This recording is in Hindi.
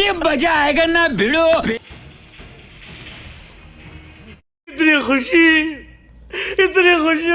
मज़ा आएगा ना भिड़ो। इतनी खुशी इतनी खुशी।